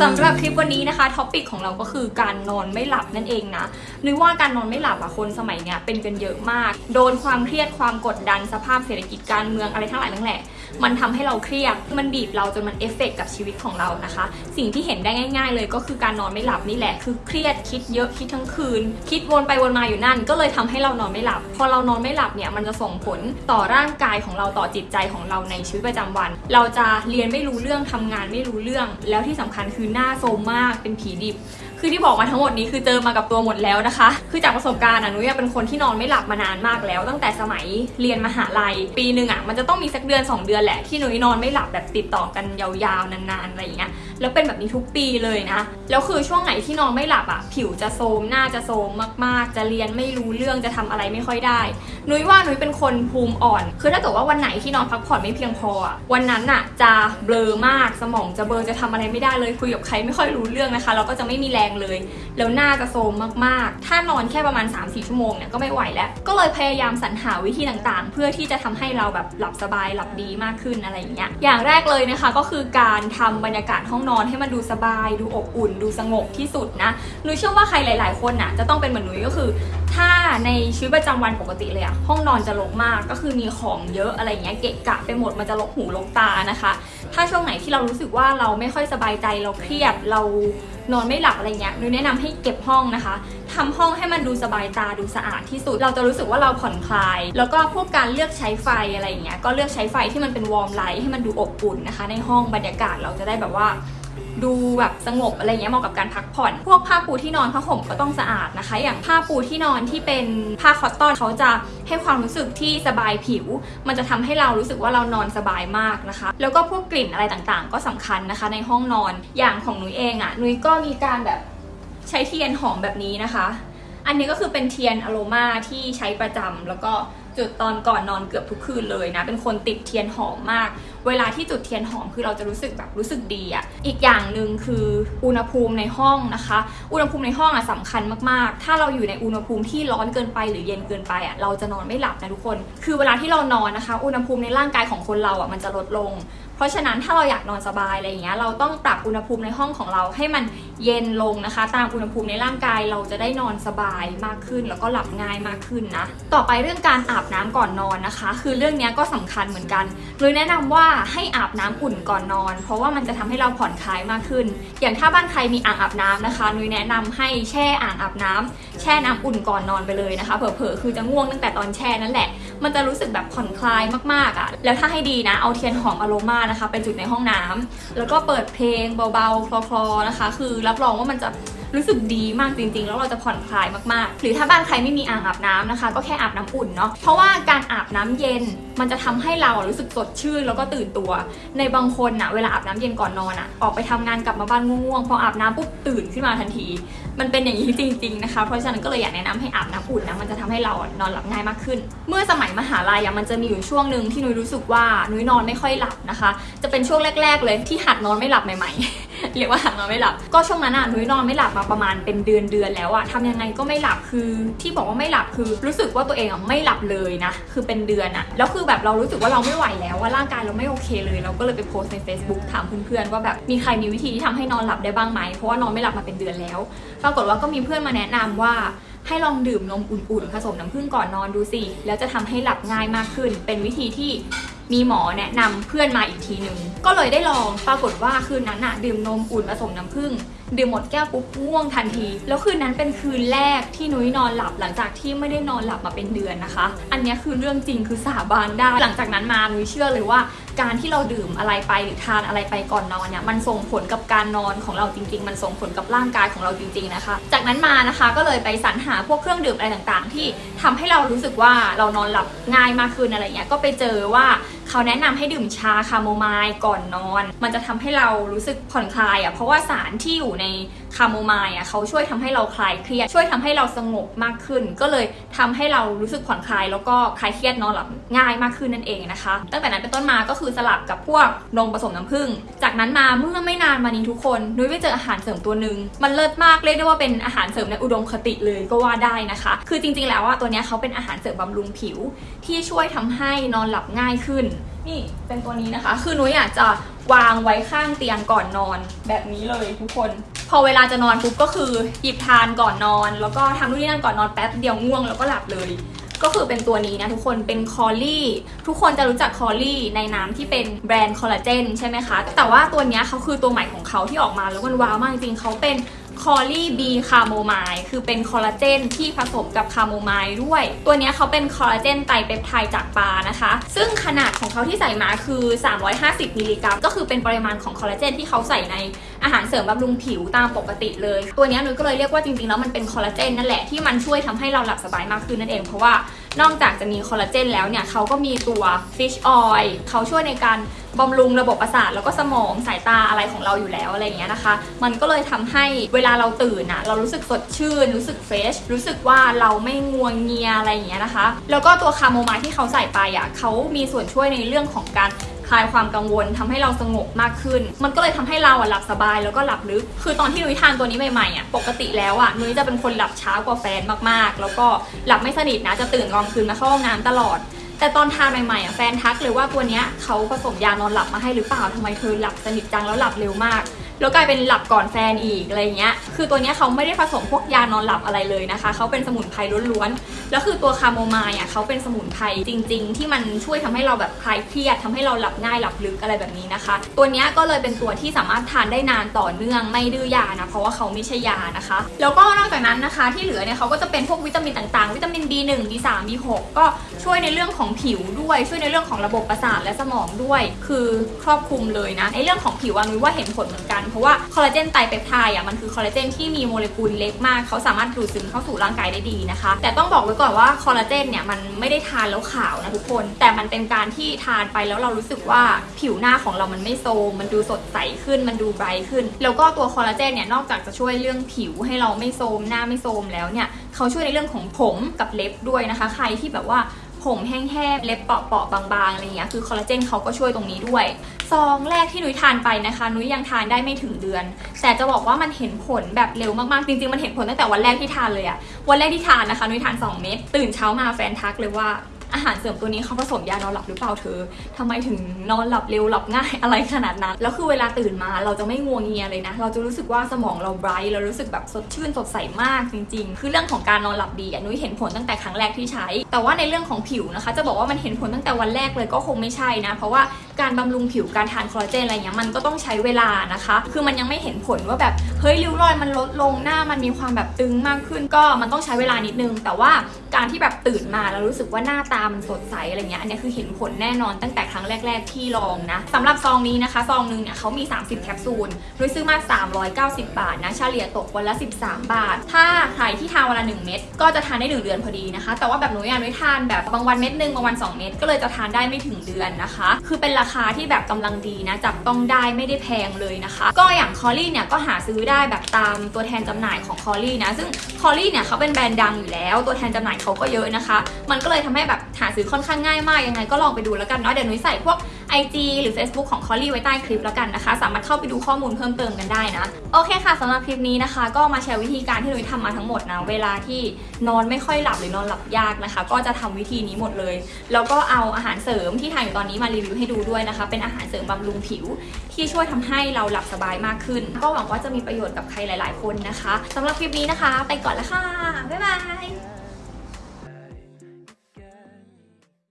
สำหรับคลิปวันนี้นะคะ topic ของเราก็คือการนอนไม่หลับนั่นเองนะนุ้ยว่าการนอนไม่หลับอะคนสมัยเนี้ยเป็นกันเยอะมาก โดนความเครียดความกดดันสภาพเศรษฐกิจการเมืองอะไรทั้งหลายทั้งแหล่ มันทำให้เราเครียด มันบีบเราจนมันเอฟเฟกต์กับชีวิตของเรานะคะ สิ่งที่เห็นได้ง่าย ๆ เลยก็คือการนอนไม่หลับนี่แหละ คือเครียดคิดเยอะคิดทั้งคืน คิดวนไปวนมาอยู่นั่น ก็เลยทำให้เรานอนไม่หลับ พอเรานอนไม่หลับเนี่ยมันจะส่งผลต่อร่างกายของเราต่อจิตใจของเราในชีวิตประจำวัน เราจะเรียนไม่รู้เรื่องทำงานไม่รู้เรื่อง แล้วที่สำคัญคือหน้าโทรมมากเป็นผีดิบ คือที่บอกมาทั้งหมดนี้คือเจอมากับตัวหมดแล้วนะคะ คือจากประสบการณ์อะหนูยังเป็นคนที่นอนไม่หลับมานานมากแล้ว ตั้งแต่สมัยเรียนมหาลัย ปีหนึ่งอะมันจะต้องมีสักเดือน 2 เดือนแหละที่หนูนอนไม่หลับแบบติดต่อกันยาวๆนานๆอะไรอย่างเงี้ยแล้วเป็นแบบนี้ทุกปีเลยนะแล้วคือช่วงไหนที่นอนไม่หลับอะผิวจะโทรมหน้าจะโทรมมากๆ จะเรียนไม่รู้เรื่องจะทำอะไรไม่ค่อยได้ นุ้ยว่านุ้ยเป็นคนภูมิอ่อน คือถ้าเกิดว่าวันไหนที่นอนพักผ่อนไม่เพียงพออะวันนั้นอะจะเบลอมากสมองจะเบลอจะทำอะไรไม่ได้เลยคุยกับใครไม่ค่อยรู้เรื่องนะคะเราก็จะไม่มีแรงเลย แล้วหน้าจะโทรมมากๆ ถ้านอนแค่ประมาณ 3-4 ชั่วโมงเนี่ยก็ไม่ไหวแล้ว ก็เลยพยายามสรรหาวิธีต่างๆ เพื่อที่จะทำให้เราแบบหลับสบายหลับดีมากขึ้นอะไรอย่างเงี้ย อย่างแรกเลยนะคะก็คือการทำบรรยากาศห้องนอนให้มันดูสบาย ดูอบอุ่น ดูสงบที่สุดนะ หนูเชื่อว่าใครหลาย ๆ คนน่ะจะต้องเป็นเหมือนหนูก็คือ ถ้า ในชีวิตประจำวันปกติเลยอะห้องนอนจะรกมากก็คือมีของเยอะอะไรเงี้ยเกะกะไปหมดมันจะรกหูรกตานะคะ ถ้าช่วงไหนที่เรารู้สึกว่าเราไม่ค่อยสบายใจเราเครียดเรานอนไม่หลับอะไรเงี้ยหนูแนะนำให้เก็บห้องนะคะทำห้องให้มันดูสบายตาดูสะอาดที่สุด เราจะรู้สึกว่าเราผ่อนคลาย แล้วก็พวกการเลือกใช้ไฟอะไรเงี้ยก็เลือกใช้ไฟที่มันเป็น warm light ให้มันดูอบอุ่นนะคะ ในห้องบรรยากาศเราจะได้แบบว่า ดูแบบสงบอะไรเงี้ยเหมาะกับการพักผ่อน พวกผ้าปูที่นอนผ้าห่มก็ต้องสะอาดนะคะ อย่างผ้าปูที่นอนที่เป็นผ้า cotton เขาจะให้ความรู้สึกที่สบายผิว มันจะทำให้เรารู้สึกว่าเรานอนสบายมากนะคะ แล้วก็พวกกลิ่นอะไรต่างๆ ก็สำคัญนะคะ ในห้องนอนอย่างของนุ้ยเองอะ่ะนุ้ยก็มีการแบบใช้เทียนหอมแบบนี้นะคะ อันนี้ก็คือเป็นเทียนอโรมาที่ใช้ประจำแล้วก็ จุดตอนก่อนนอนเกือบทุกคืนเลยนะ เป็นคนติดเทียนหอมมาก เวลาที่จุดเทียนหอมคือเราจะรู้สึกแบบรู้สึกดีอะ่ะอีกอย่างหนึ่งคืออุณหภูมิในห้องนะคะ อุณหภูมิในห้องอะสำคัญมากๆ ถ้าเราอยู่ในอุณหภูมิที่ร้อนเกินไปหรือเย็นเกินไปอะเราจะนอนไม่หลับนะทุกคน คือเวลาที่เรานอนนะคะ อุณหภูมิในร่างกายของคนเราอะมันจะลดลง เพราะฉะนั้นถ้าเราอยากนอนสบายอะไรอย่างเงี้ยเราต้องปรับอุณหภูมิในห้องของเราให้มันเย็นลงนะคะ ตามอุณหภูมิในร่างกายเราจะได้นอนสบายมากขึ้น แล้วก็หลับง่ายมากขึ้นนะต่อไปเรื่องการอาบน้ำก่อนนอนนะคะ คือเรื่องนี้ก็สำคัญเหมือนกันเลยแนะนำว่าให้อาบน้ำอุ่นก่อนนอน เพราะว่ามันจะทำให้เราผ่อนคลายมากขึ้น อย่างถ้าบ้านใครมีอ่างอาบน้ำนะคะนุ้ยแนะนำให้แช่อ่างอาบน้ำแช่น้ำอุ่นก่อนนอนไปเลยนะคะ เผลอๆคือจะง่วงตั้งแต่ตอนแช่นั่นแหละ มันจะรู้สึกแบบผ่อนคลายมากๆอะ่ะ แล้วถ้าให้ดีนะ เอาเทียนหอมอโรมานะคะไปจุดในห้องน้ำแล้วก็เปิดเพลงเบาๆคลอๆนะคะ คือรับรองว่ามันจะ รู้สึกดีมากจริงๆ แล้วเราจะผ่อนคลายมากๆ หรือถ้าบ้านใครไม่มีอ่างอาบน้ำนะคะ ก็แค่อาบน้ำอุ่นเนาะเพราะว่าการอาบน้ำเย็นมันจะทำให้เรารู้สึกสดชื่นแล้วก็ตื่นตัว ในบางคนนะเวลาอาบน้ำเย็นก่อนนอนอะออกไปทำงานกลับมาบ้านง่วงๆพออาบน้ำปุ๊บตื่นขึ้นมาทันที มันเป็นอย่างนี้จริง ๆนะคะ เพราะฉะนั้นก็เลยอยากแนะนำให้อาบน้ำอุ่นนะมันจะทำให้เรานอนหลับง่ายมากขึ้น เมื่อสมัยมหาลัยอะมันจะมีอยู่ช่วงหนึ่งที่นุ้ยรู้สึกว่านุ้ยนอนไม่ค่อยหลับนะคะ จะเป็นช่วงแรก ๆ เลยที่หัดนอนไม่หลับใหม่ ๆ เรียกว่าหัดนอนไม่หลับ ก็ช่วงนั้นอะนุ้ยนอนไม่หลับมาประมาณเป็นเดือนเดือนแล้วอะทำยังไงก็ไม่หลับคือที่บอกว่าไม่หลับคือ รู้สึกว่าตัวเองอะไม่หลับเลยนะ คือเป็นเดือนอะแล้วคือแบบเรารู้สึกว่าเราไม่ไหวแล้วว่าร่างกายเราไม่โอเคเลย เราก็เลยไปโพสใน Facebook ถามเพื่อนๆว่าแบบมีใครมีวิธีที่ทำให้นอนหลับได้บ้างไหมเพราะว่านอนไม่หลับมาเป็นเดือนแล้ว ปรากฏว่าก็มีเพื่อนมาแนะนำว่าให้ลองดื่มนมอุ่นๆ ผสมน้ำผึ้งก่อนนอนดูสิ แล้วจะทำให้หลับง่ายมากขึ้น เป็นวิธีที่ มีหมอแนะนำเพื่อนมาอีกทีหนึ่งก็เลยได้ลองปรากฏว่าคืนนั้นอะดื่มนมอุ่นผสมน้ำผึ้งดื่มหมดแก้วปุ๊บง่วงทันที แล้วคืนนั้นเป็นคืนแรกที่นุ้ยนอนหลับหลังจากที่ไม่ได้นอนหลับมาเป็นเดือนนะคะ อันนี้คือเรื่องจริงคือสาบานได้ หลังจากนั้นมานุ้ยเชื่อเลยว่า การที่เราดื่มอะไรไปหรือทานอะไรไปก่อนนอนเนี่ยมันส่งผลกับการนอนของเราจริง ๆ มันส่งผลกับร่างกายของเราจริง ๆนะคะ จากนั้นมานะคะก็เลยไปสรรหาพวกเครื่องดื่มอะไรต่างๆ ที่ทำให้เรารู้สึกว่าเรานอนหลับง่ายมากขึ้นอะไรเงี้ยก็ไปเจอว่า เขาแนะนำให้ดื่มชาคาโมไมล์ก่อนนอน มันจะทำให้เรารู้สึกผ่อนคลายอะเพราะว่าสารที่อยู่ใน คาโมไมล์อะเขาช่วยทำให้เราคลายเครียดช่วยทำให้เราสงบมากขึ้น ก็เลยทำให้เรารู้สึกผ่อนคลาย แล้วก็คลายเครียดนอนหลับง่ายมากขึ้นนั่นเองนะคะ ตั้งแต่นั้นเป็นต้นมาก็คือสลับกับพวกนมผสมน้ำผึ้งจากนั้นมาเมื่อไม่นานมานี้ทุกคนนุ้ยไปเจออาหารเสริมตัวหนึ่งมันเลิศมากเรียกได้ว่าเป็นอาหารเสริมในอุดมคติเลยก็ว่าได้นะคะ คือจริง ๆ แล้วว่าตัวนี้เขาเป็นอาหารเสริมบำรุงผิว ที่ช่วยทำให้นอนหลับง่ายขึ้น นี่เป็นตัวนี้นะคะ คือนุ้ยอยากจะวางไว้ข้างเตียงก่อนนอนแบบนี้เลยทุกคน พอเวลาจะนอนปุ๊บก็คือหยิบทานก่อนนอน แล้วก็ทำนู่นนี่นั่นก่อนนอนแป๊บเดียวง่วงแล้วก็หลับเลย ก็คือเป็นตัวนี้นะทุกคนเป็นคอลลี่ทุกคนจะรู้จักคอลลี่ในนามที่เป็นแบรนด์คอลลาเจนใช่ไหมคะ แต่ว่าตัวนี้เขาคือตัวใหม่ของเขาที่ออกมาแล้วมัน wow มากจริงๆเขาเป็นคอลลี่บีคาโมไมล์คือเป็นคอลลาเจนที่ผสมกับคาโมไมล์ด้วย ตัวนี้เขาเป็นคอลลาเจนไตรเปปไทด์จากปลานะคะ ซึ่งขนาดของเขาที่ใส่มาคือ 350 มิลลิกรัม ก็คือเป็นปริมาณของคอลลาเจนที่เขาใส่ในอาหารเสริมบำรุงผิวตามปกติเลย ตัวนี้นุ้ยก็เลยเรียกว่าจริงๆแล้วมันเป็นคอลลาเจนนั่นแหละที่มันช่วยทำให้เราหลับสบายมากขึ้นนั่นเอง เพราะว่านอกจากจะมีคอลลาเจนแล้วเนี่ยเขาก็มีตัว fish oil เขาช่วยในการบำรุงระบบประสาทแล้วก็สมองสายตาอะไรของเราอยู่แล้วอะไรอย่างเงี้ยนะคะ มันก็เลยทำให้เวลาเราตื่นอะเรารู้สึกสดชื่น รู้สึกเฟรชรู้สึกว่าเราไม่ง่วงเงียอะไรอย่างเงี้ยนะคะ แล้วก็ตัวคาโมไมล์ที่เขาใส่ไปอะเขามีส่วนช่วยในเรื่องของการ คลายความกังวลทำให้เราสงบมากขึ้น มันก็เลยทำให้เราอะหลับสบายแล้วก็หลับลึก คือตอนที่นุ้ยทานตัวนี้ใหม่ๆอะปกติแล้วอะนุ้ยจะเป็นคนหลับช้ากว่าแฟนมากๆ แล้วก็หลับไม่สนิทนะจะตื่นกลางคืนมาเข้าห้องน้ำตลอดแต่ตอนทานใหม่ๆอะแฟนทักเลยว่าตัวเนี้ยเขาผสมยานอนหลับมาให้หรือเปล่าทำไมเธอหลับสนิทจังแล้วหลับเร็วมาก แล้วกลายเป็นหลับก่อนแฟนอีกอะไรเงี้ยคือตัวเนี้ยเขาไม่ได้ผสมพวกยานอนหลับอะไรเลยนะคะเขาเป็นสมุนไพรล้วนๆแล้วคือตัวคาโมไมล์อะเขาเป็นสมุนไพรจริง ๆ ที่มันช่วยทำให้เราแบบคลายเครียดทำให้เราหลับง่ายหลับลึกอะไรแบบนี้นะคะ ตัวเนี้ยก็เลยเป็นตัวที่สามารถทานได้นานต่อเนื่องไม่ดื้อยานะเพราะว่าเขาไม่ใช่ยานะคะ แล้วก็นอกจากนั้นนะคะที่เหลือเนี่ยเขาก็จะเป็นพวกวิตามินต่างๆ วิตามิน B1 B3 B6 ก็ช่วยในเรื่องของผิวด้วย ช่วยในเรื่องของระบบประสาทและสมองด้วย คือครอบคลุมเลยนะในเรื่องของผิวอนนี้ว่าเห็นผลเหมือนกันเพราะว่าคอลลาเจนไตเปปไทด์อะมันคือคอลลาเจนที่มีโมเลกุลเล็กมากเขาสามารถดูดซึมเข้าสู่ร่างกายได้ดีนะคะ แต่ต้องบอกไว้ก่อนว่าคอลลาเจนเนี่ยมันไม่ได้ทานแล้วขาวนะทุกคน แต่มันเป็นการที่ทานไปแล้วเรารู้สึกว่าผิวหน้าของเรามันไม่โทมมันดูสดใสขึ้นมันดูไบรท์ขึ้น แล้วก็ตัวคอลลาเจนเนี่ยนอกจากจะช่วยเรื่องผิวให้เราไม่โทมหน้าไม่โทมแล้วเนี่ยเขาช่วยในเรื่องของผมกับเล็บด้วยนะคะ ใครที่แบบว่า ผมแห้งๆ เล็บเปาะๆบางๆ อะไรเงี้ย คือคอลลาเจนเขาก็ช่วยตรงนี้ด้วย ซองแรกที่นุ้ยทานไปนะคะ นุ้ยยังทานได้ไม่ถึงเดือน แต่จะบอกว่ามันเห็นผลแบบเร็วมากๆ จริงๆ มันเห็นผลตั้งแต่วันแรกที่ทานเลยอะวันแรกที่ทานนะคะ นุ้ยทาน 2 เม็ด ตื่นเช้ามาแฟนทักเลยว่า อาหารเสริมตัวนี้เขาผสมยานอนหลับหรือเปล่าเธอทำไมถึงนอนหลับเร็วหลับง่ายอะไรขนาดนั้น แล้วคือเวลาตื่นมาเราจะไม่งัวงเงียเลยนะ เราจะรู้สึกว่าสมองเราไบรท์เรารู้สึกแบบสดชื่นสดใสมากจริง ๆ คือเรื่องของการนอนหลับดีอะนุ้ยเห็นผลตั้งแต่ครั้งแรกที่ใช้ แต่ว่าในเรื่องของผิวนะคะ จะบอกว่ามันเห็นผลตั้งแต่วันแรกเลยก็คงไม่ใช่นะ เพราะว่าการบำรุงผิวการทานคอลลาเจนอะไรเงี้ยมันก็ต้องใช้เวลานะคะ คือมันยังไม่เห็นผลว่าแบบเฮ้ยริ้วรอยมันลดลงหน้ามันมีความแบบตึงมากขึ้นก็มันต้องใช้เวลานิดนึง แต่ว่า การที่แบบตื่นมาแล้วรู้สึกว่าหน้าตามันสดใสอะไรเงี้ยอันนี้คือเห็นผลแน่นอนตั้งแต่ครั้งแรก ๆ ที่ลองนะสำหรับซองนี้นะคะซองหนึงเนี่ยเขามี 30 แคปซูลโดยซื้อมา 390 บาทนะเฉลี่ยตกวันละ 13 บาท ถ้า ที่ทานวันละ1เม็ดก็จะทานได้ 1 เดือนพอดีนะคะ แต่ว่าแบบหนูอยากนุ้ทานแบบบางวันเม็ดหนึ่งบางวัน 2 เม็ดก็เลยจะทานได้ไม่ถึงเดือนนะคะ คือเป็นราคาที่แบบกำลังดีนะจับต้องได้ไม่ได้แพงเลยนะคะ ก็อย่างคอรี่เนี่ยก็หาซื้อได้แบบตามตัวแทนจำหน่ายของคอรี่นะซึ่งคอรี่เนี่ยเขาเป็นแบรนด์ดังอยู่แล้ว ตัวแทนจำหน่ายเขาก็เยอะนะคะ มันก็เลยทำให้แบบหาซื้อค่อนข้างง่ายมากยังไงก็ลองไปดูแล้วกันเนาะเดี๋ยวหนุ้ยใส่พวก IG หรือ Facebook ของ c o l l i e ไว้ใต้คลิปแล้วกันนะคะ สามารถเข้าไปดูข้อมูลเพิ่มเติมกันได้นะ โอเคค่ะสำหรับคลิปนี้นะคะ ก็มาแชร์วิธีการที่หนุ้ยทำมาทั้งหมดนะ เวลาที่นอนไม่ค่อยหลับหรือนอนหลับยากนะคะ ก็จะทำวิธีนี้หมดเลย แล้วก็เอาอาหารเสริมที่ทานอยู่ตอนนี้มารีวิวให้ดูด้วยนะคะ เป็นอาหารเสริมบำรุงผิว ที่ช่วยทำให้เราหลับสบายมากขึ้น ก็หวังว่าจะมีประโยชน์กับใครหลาย ๆ คนนะคะสำหรับคลิปนี้นะคะ ไปก่อนล้วค่ะบ๊ายบาย